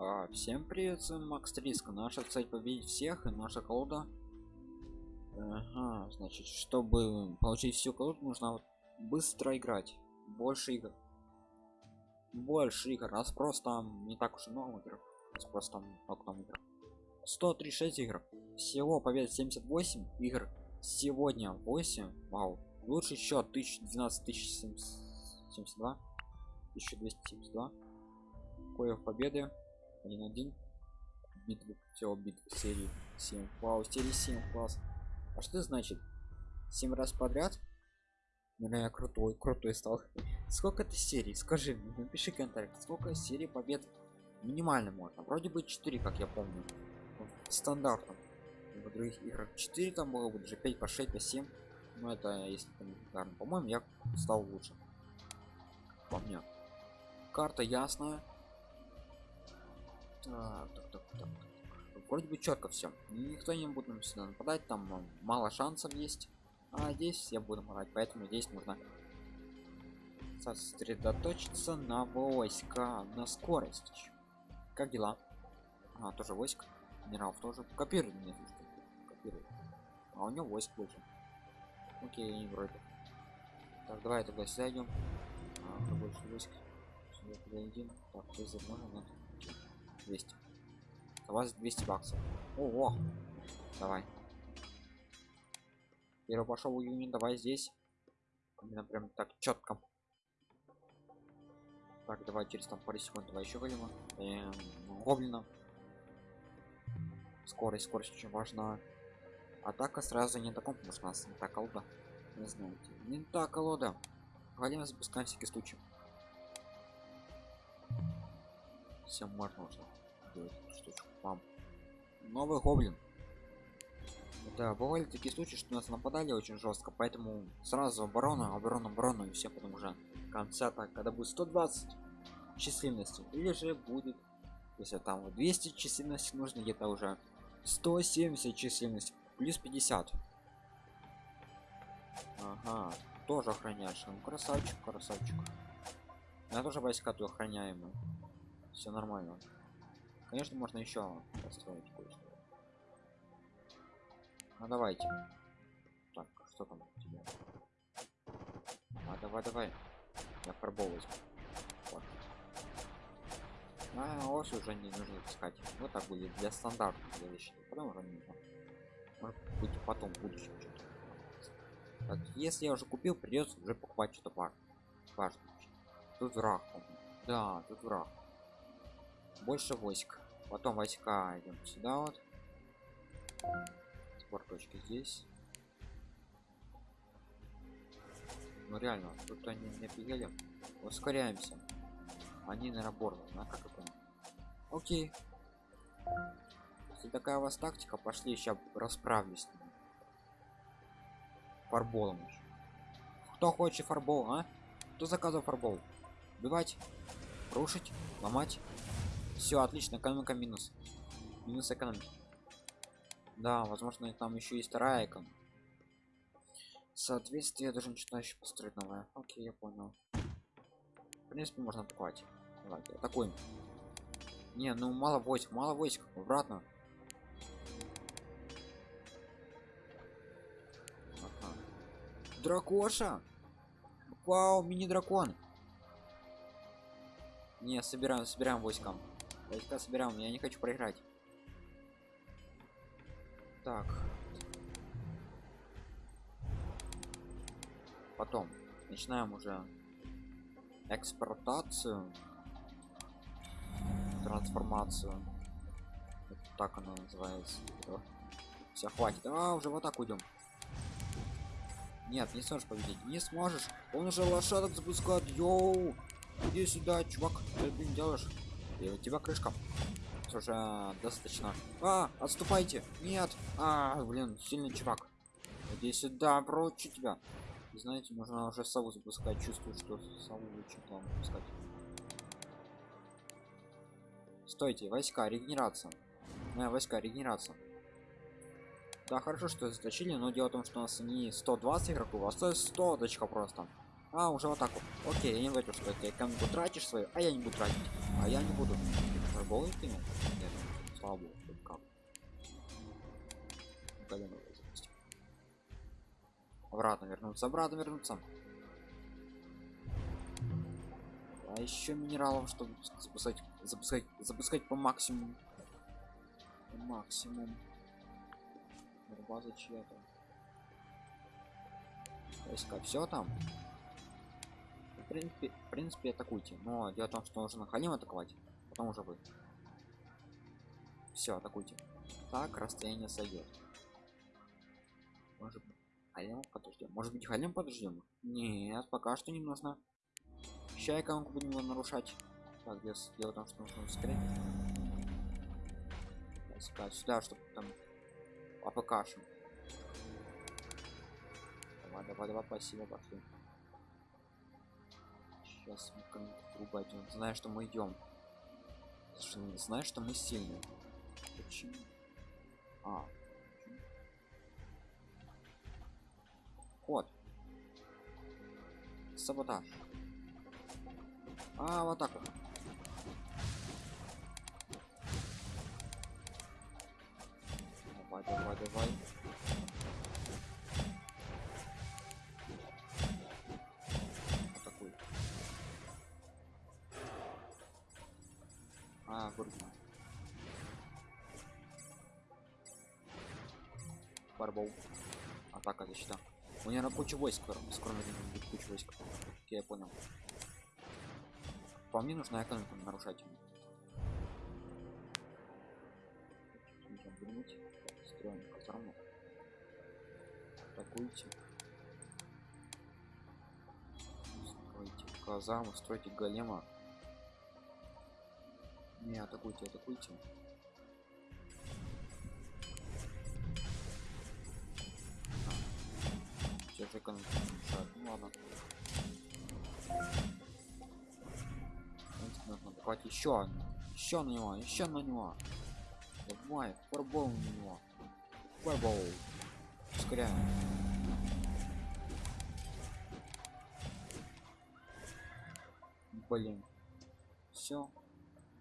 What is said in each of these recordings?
А, всем привет, с вами Макс Триск. Наша цель победить всех и наша колода. Ага, значит, чтобы получить всю колоду, нужно вот быстро играть. Больше игр. Больше игр. Раз просто не так уж и много игр. Просто там много там игр. 136 игр. Всего побед 78 игр. Сегодня 8. Вау. Лучший счет 1012 1072. 1272. Кое победы 1-1 битвы все битвы серии 7 вау серии 7 класс. А что значит? 7 раз подряд? Ну я крутой крутой стал. Сколько это серий? Скажи напиши комментарий. Сколько серий побед? Минимально можно. Вроде бы 4 как я помню. Стандартом в других играх 4 там было бы даже 5 по 6 по 7 но это если по-моему я стал лучше. По мне. Карта ясная так, так, так, так. Вроде бы четко все. Никто не будет нам сюда нападать, там мало шансов есть. А здесь я буду нападать, поэтому здесь нужно сосредоточиться на войска, на скорость. Как дела? А, тоже войск. Генерал тоже. Копирует мне Копирует. А у него войск больше. Окей, вроде. Так, давай тогда сюда идем. А, больше войск. Сюда. Так, здесь можно, нет. 200 у вас 200 баксов. Ого! Давай. Первый пошел июня давай здесь. Именно прям так четко. Так давай через там пару секунд давай еще голема эм, гоблина. Скорость скорость очень важна. Атака сразу не таком потому что у нас не так колода не знаете не так колода голема запускаем всякий случай все можно уже штучку вам. Новый гоблин. Да бывали такие случаи что нас нападали очень жестко поэтому сразу оборона оборона оборона и все потом уже конца так когда будет 120 численности или же будет если там 200 численности нужно где-то уже 170 численность плюс 50 ага тоже охраняешь. Ну красавчик красавчик. Я тоже войска тут охраняемые все нормально. Конечно можно еще построить кое-что. Ну давайте. Так что там у тебя? А давай давай. Я фарбол вот. а ось уже не нужно искать. Вот так будет для стандартных для вещей. Потом уже не нужно. Может быть потом в будущем что-то так, если я уже купил придется уже покупать что-то важное. Тут враг да тут враг больше войск. Потом войска идем сюда вот. Спорточки здесь. Ну реально тут они не офигели. Ускоряемся. Они на борт на как это окей. Если такая у вас тактика пошли сейчас расправлюсь с ними. Фарболом кто хочет фарбол а? Кто заказывал фарбол? Убивать рушить ломать все отлично экономика минус. Минус экономики. Да возможно там еще есть вторая экономика соответствие я должен что-то еще построить новое. Окей я понял. В принципе можно покупать. Давайте атакуем не ну мало войск мало войск обратно. Дракоша? Вау мини дракон не собираем собираем войскам Войска собираем, я не хочу проиграть. Так. Потом начинаем уже экспортацию, трансформацию. Вот так она называется. Все, хватит. А, уже вот так уйдем. Нет, не сможешь победить. Не сможешь. Он уже лошадок запускает. Йоу! Иди сюда, чувак. Ты делаешь? И у тебя крышка. Уже достаточно. А отступайте. Нет. А блин сильный чувак. Иди сюда прочь тебя. Знаете можно уже сову запускать. Чувствую что сову лучше там запускать. Стойте войска регенерация. Моя войска регенерация. Да хорошо что заточили но дело в том что у нас не 120 игроков а 100 дочка просто. А уже так вот окей я не говорю что ты экономику тратишь свою а я не буду тратить А я не буду. Фарболы кинул? Нет, слава богу, как. Колено запустил. Обратно вернуться, обратно вернуться. А еще минералов, чтобы запускать, запускать, запускать по максимуму. По максимум. База чья-то. Войска, все там. В принципе, в принципе, атакуйте. Но дело в том, что нужно Халим атаковать, потом уже вы. Все, атакуйте. Так, расстояние сойдет. Может быть, Халим подождем. Может быть, Халим подождем? Нет, пока что не нужно. Ща экономку будем его нарушать. Так, без дело в том, что нужно ускорить. Искать сюда, чтобы там апкашем. Давай, давай, давай, спасибо, пошли. Сейчас мы кому-то идем. Знаю, что мы идем. Знаешь, что мы сильные. Почему? А. Кот. Саботаж. А, вот так вот. Давай, давай, давай. Атака защита. У меня куча войск, скоро, будет куча войск. Я понял. По мне нужна экономика нарушать. Строим казарму. Атакуйте. Стройте казарму, стройте голема. Не, атакуйте, атакуйте. Экономика мешает. Ну ладно. нужно давать еще одну. Еще на него еще на него. Давай фарбол на него. Фарбол ускоряем. Блин. Все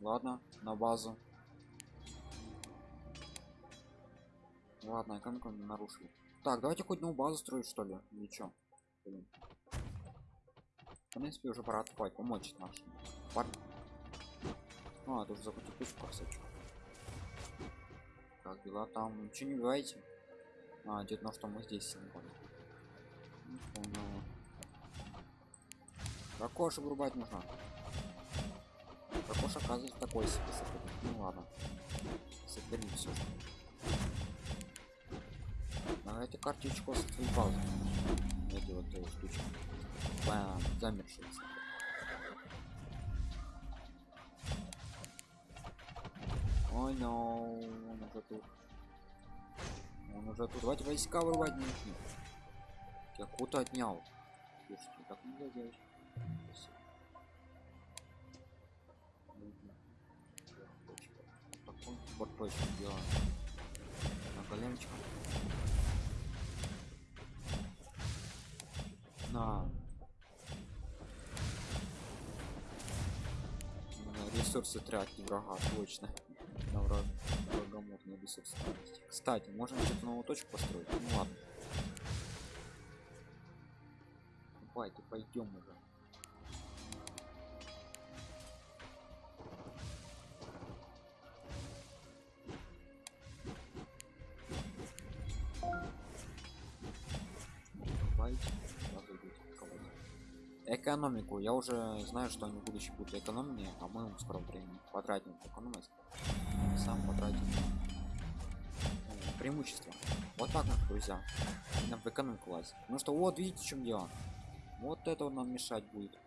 ладно на базу. Ладно экономику нарушили так давайте хоть одну базу строить что ли ничего блин в принципе уже пора отпать помочь нашим Пар... А, тоже закрутить пушку косачку. Как дела там? Ничего не говорите? А, идет на что мы здесь не понял. Не понял. Ракош вырубать нужно. Ракош оказывается такой себе. Ну ладно. Соперник все же. Картичку с твоей базы. Я делаю эту штучку. Бам, замерший. Ой, oh, он уже тут. Он уже тут. Давайте войска вырвать нужно. Я куда отнял. Слушайте, так нельзя делать. Такой вот точно делаем. На коленочку. На. Ресурсы тратить врага, точно. На враг врагоморный ресурс кстати можно где-то новую точку построить? Ну ладно. Давайте пойдем уже экономику. Я уже знаю что они в будущем будут экономнее а мы в скором времени. Потратим экономность сам потратить преимущество. Вот так вот друзья. Нам в экономику лазить. Ну что вот видите в чем дело? Вот это нам мешать будет.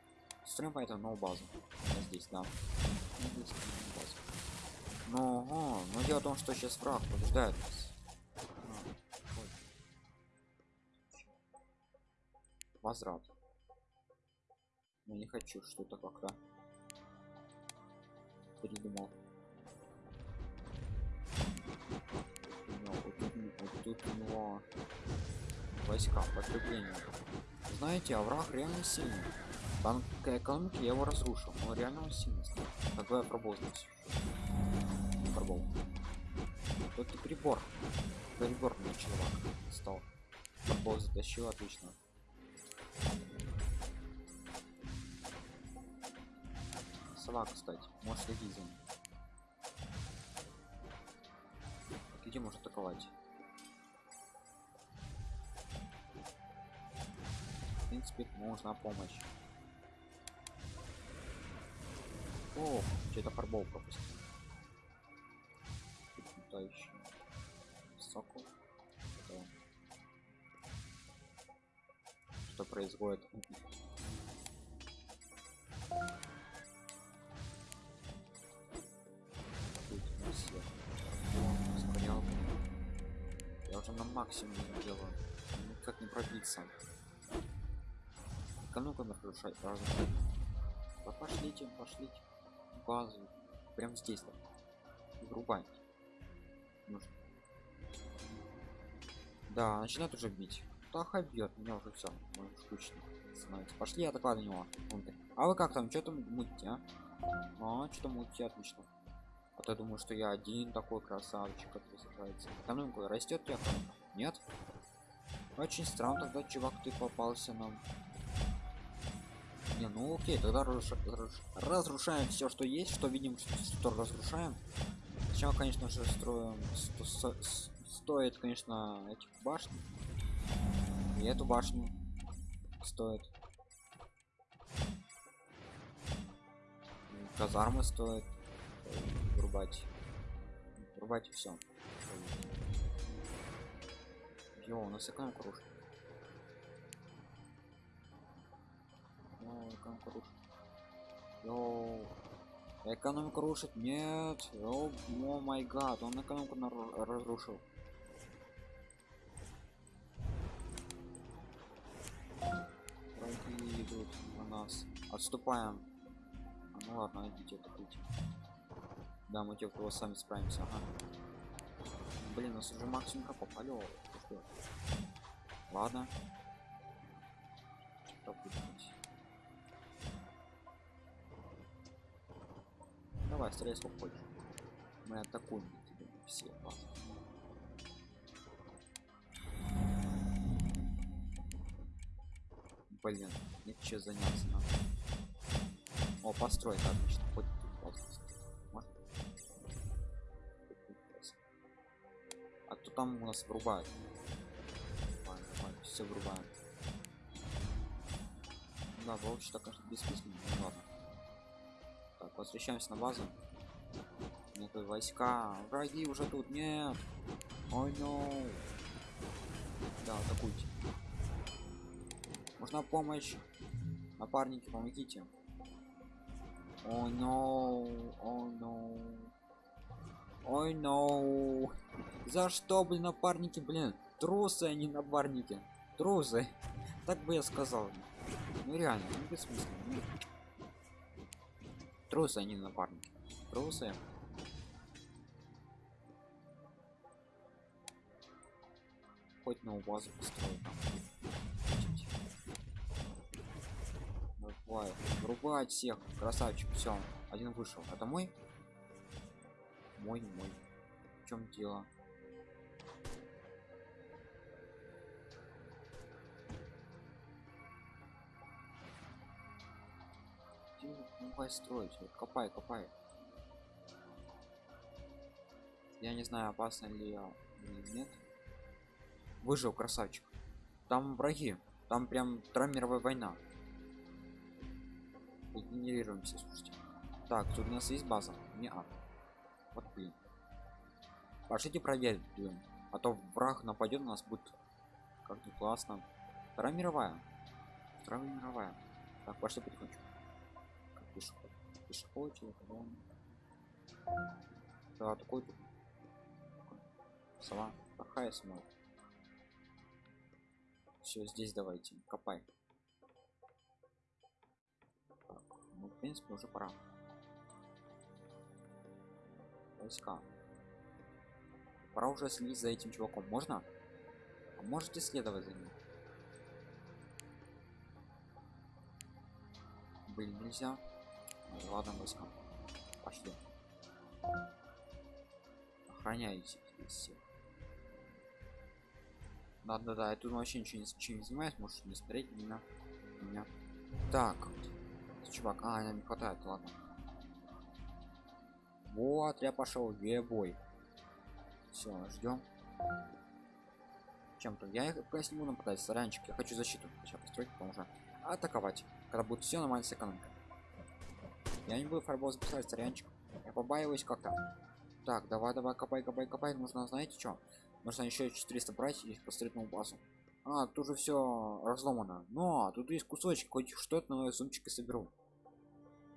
Строим поэтому новую базу. Вот здесь да. Но, о, но дело в том что сейчас враг побеждает нас. Возврат я не хочу что-то как-то придумал вот тут у него войска подкрепления знаете овраг реально сильный Банк экономики я его разрушил, но реально он сильный. Тогда я пробовал здесь. Пробовал. Это прибор. Прибор мне чувак стал. Пробовал затащил, отлично. Сова, кстати, может следить за ним. Где может атаковать? В принципе, нужна помощь. О, что-то фарбол пропустил. Летающий. Сокол. Да. Что происходит? Я уже на максимуме делаю. Никак не пробиться. Экономику нарушать сразу. Да пошлите, пошлите. Базу. Прям здесь так. Врубай. Да, начинает уже бить. Таха бьет, меня уже все. Скучно становится. Пошли атака на него. А вы как там, что там мутите, а? А, что мутите, отлично. А то я думаю, что я один такой красавчик, который сражается. Экономика растет я Нет? Очень странно тогда, чувак, ты попался нам. Не, ну окей, тогда разруш... разрушаем все, что есть, что видим, что разрушаем. Сначала, конечно же, строим. Сто... Сто... Стоит, конечно, этих башни. И эту башню стоит. Казармы стоит врубать. Врубать и все. Йо, у нас экономику рушит. Йо, экономику рушит. Йо, экономику рушит. Нет. О май гад, он экономику разрушил. Враги идут на нас. Отступаем. А, ну ладно, идите, атакуйте. Да, мы те, кого сами справимся. Ага. Блин, нас уже максимум хапов. Алло? Ладно. Давай, стреляй сколько хочешь. Мы атакуем тебя все базы. Блин, нет что заняться надо. О, постройка отлично. Хоть там у нас врубают. Все врубаем. Да, вообще так конечно бессмысленно. Ну, ладно. Так, возвращаемся на базу. Нет, войска. Враги уже тут. Нет. Ой, oh, no. Да, атакуйте. Нужна помощь. Напарники, помогите. О, oh, no. О, no. Ой, no. За что, блин, напарники, блин? Трусы, а не напарники. Трусы. Так бы я сказал. Ну реально, ну бессмысленно. Ну. Трусы, а не напарники. Трусы. Хоть на базу построю там. Давай, врубать всех, красавчик, все, один вышел. Это мой? Мой, мой. В чем дело? Давай строить, вот, копай, копай. Я не знаю, опасно ли я или нет. Выжил, красавчик. Там враги. Там прям Вторая мировая война. Генерируемся, слушайте. Так, тут у нас есть база. Не а. Вот блин. Пошлите проверить. А то враг нападет на нас будет как не классно. Вторая мировая. Вторая мировая. Так, пошли потихонечку. Как пешеход. Пешеход, человек, Да, такой тут. Сова. Плохая сама. Все, здесь давайте. Копай. Так, ну, в принципе, уже пора. Войска. Пора уже следить за этим чуваком. Можно? А можете следовать за ним? блин нельзя Ну, ладно войска пошли охраняйте здесь всех да да да я тут вообще ничего не, ничего не занимаюсь можешь не смотреть меня меня так чувак а не хватает ладно вот я пошел где бой все ждем чем-то я их если буду нападать саранчик я хочу защиту сейчас построить потом уже атаковать. Когда будет все нормально с экономикой. Я не буду фарбол запускать саранчик я побаиваюсь как-то. Так давай давай копай копай копай. Нужно знаете что? Нужно еще 400 брать и построить новую базу. А тут уже все разломано. Но тут есть кусочек хоть что-то на зумчики соберу.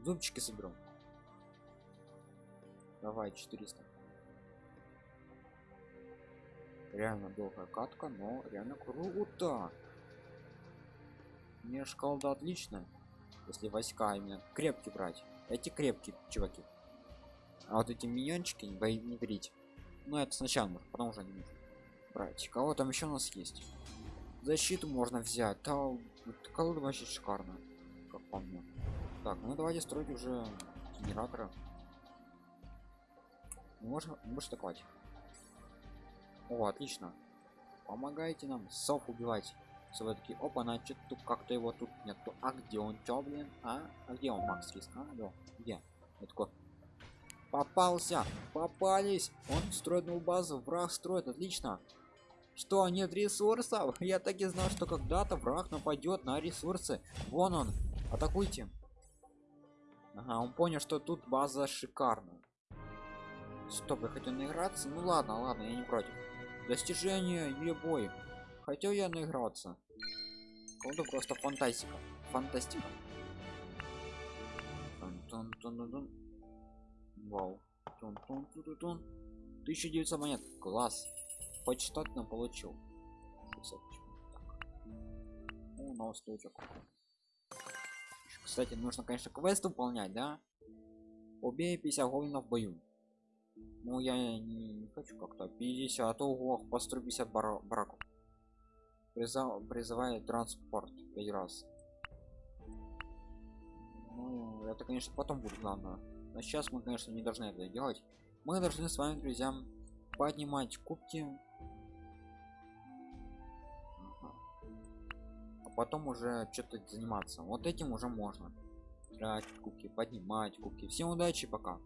Зубчики соберу давай 400 реально долгая катка но реально круто. Мне шкалда отлично если войска именно крепкие брать. Эти крепкие чуваки. А вот эти миньончики не бои не берите ну это сначала потом уже не нужно брать. Кого там еще у нас есть? Защиту можно взять. Да колода вообще шикарно как по мне. Так ну давайте строить уже генератора можно больше атаковать о отлично. Помогайте нам сов убивать. Все таки опа значит тут как-то его тут нету а где он? Чё блин? А, а где он макс риск а да. Где? Я такой попался! Попались! Он строит новую базу враг строит отлично! Что нет ресурсов? Я так и знал что когда-то враг нападет на ресурсы. Вон он. Атакуйте. Ага, он понял что тут база шикарная стоп я хотел наиграться. Ну ладно ладно я не против. Достижение или бой хотел я наиграться. Это просто фантастика. Фантастика. Тун -тун -тун -тун. вау. Тун -тун -тун -тун -тун. 1900 монет. Класс. Нам получил. 60 О, новый стучок кстати нужно конечно квест выполнять да? Убей 50 гоблинов в бою ну я не, не хочу как-то. 50 а то ох, построй 50 бар бараков Призыв, призывает транспорт 5 раз. Ну это конечно потом будет главное. Но сейчас мы конечно не должны это делать. Мы должны с вами друзьям поднимать кубки. А потом уже что-то заниматься. Вот этим уже можно. Тратить кубки поднимать кубки. Всем удачи пока